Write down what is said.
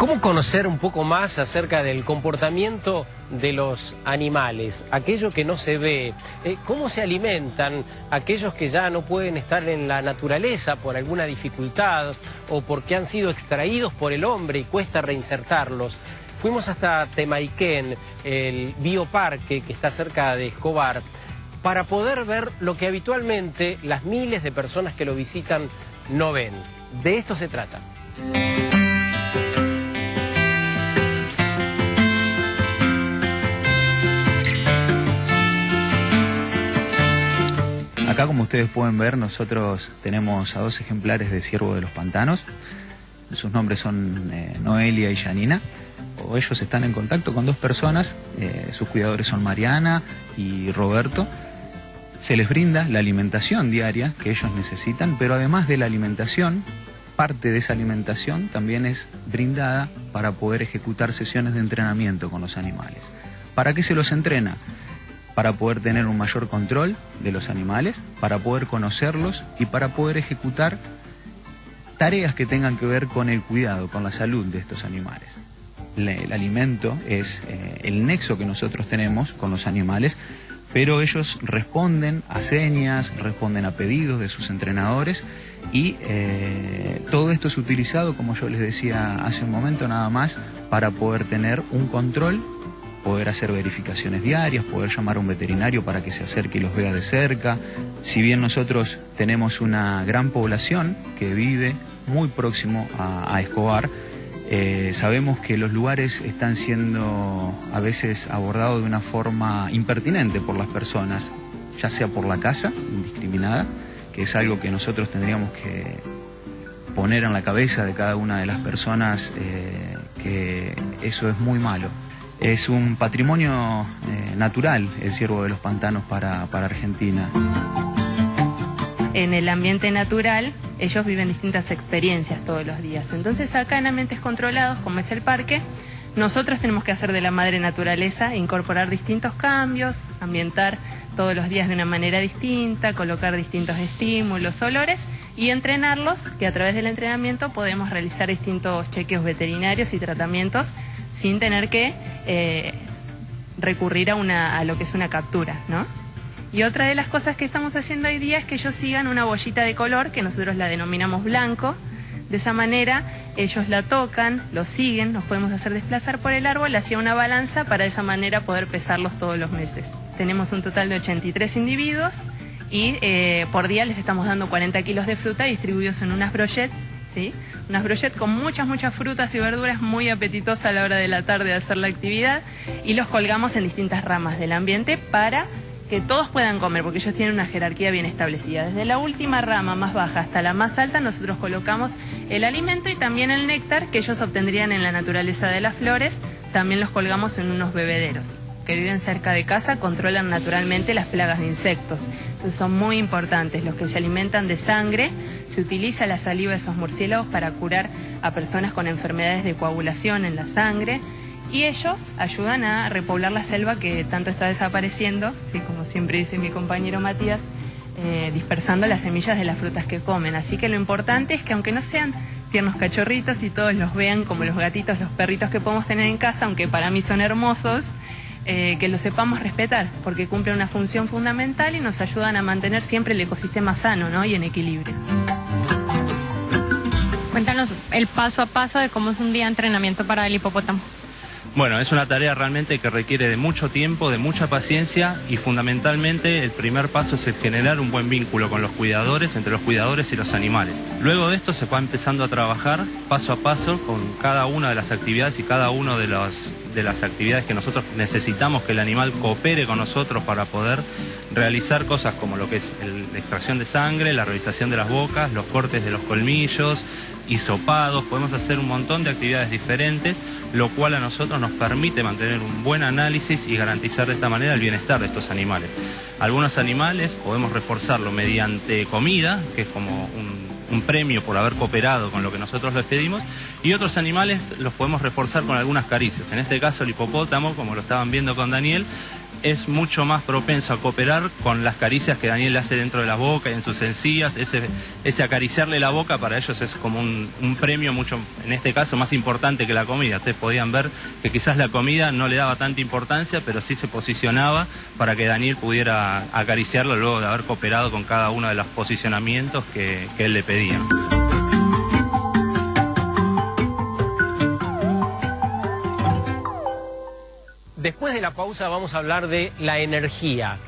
¿Cómo conocer un poco más acerca del comportamiento de los animales, aquello que no se ve? Eh, ¿Cómo se alimentan aquellos que ya no pueden estar en la naturaleza por alguna dificultad o porque han sido extraídos por el hombre y cuesta reinsertarlos? Fuimos hasta Temaiken, el bioparque que está cerca de Escobar, para poder ver lo que habitualmente las miles de personas que lo visitan no ven. De esto se trata. Acá, como ustedes pueden ver, nosotros tenemos a dos ejemplares de ciervo de los pantanos. Sus nombres son eh, Noelia y Janina. O ellos están en contacto con dos personas. Eh, sus cuidadores son Mariana y Roberto. Se les brinda la alimentación diaria que ellos necesitan, pero además de la alimentación, parte de esa alimentación también es brindada para poder ejecutar sesiones de entrenamiento con los animales. ¿Para qué se los entrena? Para poder tener un mayor control de los animales, para poder conocerlos y para poder ejecutar tareas que tengan que ver con el cuidado, con la salud de estos animales. El alimento es eh, el nexo que nosotros tenemos con los animales, pero ellos responden a señas, responden a pedidos de sus entrenadores y eh, todo esto es utilizado, como yo les decía hace un momento, nada más para poder tener un control poder hacer verificaciones diarias, poder llamar a un veterinario para que se acerque y los vea de cerca. Si bien nosotros tenemos una gran población que vive muy próximo a, Escobar, eh, sabemos que los lugares están siendo a veces abordados de una forma impertinente por las personas, ya sea por la casa, indiscriminada, que es algo que nosotros tendríamos que poner en la cabeza de cada una de las personas eh, que eso es muy malo. Es un patrimonio eh, natural el ciervo de los pantanos para, Argentina. En el ambiente natural ellos viven distintas experiencias todos los días. Entonces acá en ambientes controlados, como es el parque, nosotros tenemos que hacer de la madre naturaleza, incorporar distintos cambios, ambientar todos los días de una manera distinta, colocar distintos estímulos, olores y entrenarlos, que a través del entrenamiento podemos realizar distintos chequeos veterinarios y tratamientos sin tener que eh, recurrir a, una, a lo que es una captura, ¿no? Y otra de las cosas que estamos haciendo hoy día es que ellos sigan una bollita de color, que nosotros la denominamos blanco. De esa manera ellos la tocan, lo siguen, nos podemos hacer desplazar por el árbol hacia una balanza para de esa manera poder pesarlos todos los meses. Tenemos un total de 83 individuos y eh, por día les estamos dando 40 kilos de fruta distribuidos en unas brochettes, ¿sí? unas brochettes con muchas, muchas frutas y verduras muy apetitosas a la hora de la tarde de hacer la actividad y los colgamos en distintas ramas del ambiente para que todos puedan comer, porque ellos tienen una jerarquía bien establecida. Desde la última rama más baja hasta la más alta, nosotros colocamos el alimento y también el néctar que ellos obtendrían en la naturaleza de las flores, también los colgamos en unos bebederos que viven cerca de casa controlan naturalmente las plagas de insectos. Entonces son muy importantes. Los que se alimentan de sangre, se utiliza la saliva de esos murciélagos para curar a personas con enfermedades de coagulación en la sangre y ellos ayudan a repoblar la selva que tanto está desapareciendo, ¿sí? como siempre dice mi compañero Matías, eh, dispersando las semillas de las frutas que comen. Así que lo importante es que aunque no sean tiernos cachorritos y todos los vean como los gatitos, los perritos que podemos tener en casa, aunque para mí son hermosos, eh, que lo sepamos respetar, porque cumplen una función fundamental y nos ayudan a mantener siempre el ecosistema sano y en equilibrio. Cuéntanos el paso a paso de cómo es un día de entrenamiento para el hipopótamo. Bueno, es una tarea realmente que requiere de mucho tiempo, de mucha paciencia y fundamentalmente el primer paso es el generar un buen vínculo con los cuidadores, entre los cuidadores y los animales. Luego de esto se va empezando a trabajar paso a paso con cada una de las actividades y cada una de, de las actividades que nosotros necesitamos que el animal coopere con nosotros para poder realizar cosas como lo que es la extracción de sangre, la realización de las bocas, los cortes de los colmillos, hisopados, podemos hacer un montón de actividades diferentes, lo cual a nosotros nos permite mantener un buen análisis y garantizar de esta manera el bienestar de estos animales. Algunos animales podemos reforzarlo mediante comida, que es como un, premio por haber cooperado con lo que nosotros les pedimos, y otros animales los podemos reforzar con algunas caricias. En este caso el hipopótamo, como lo estaban viendo con Daniel, es mucho más propenso a cooperar con las caricias que Daniel hace dentro de la boca y en sus encías. Ese, ese acariciarle la boca para ellos es como un, un premio mucho, en este caso, más importante que la comida. Ustedes podían ver que quizás la comida no le daba tanta importancia, pero sí se posicionaba para que Daniel pudiera acariciarlo luego de haber cooperado con cada uno de los posicionamientos que, que él le pedía. Después de la pausa vamos a hablar de la energía.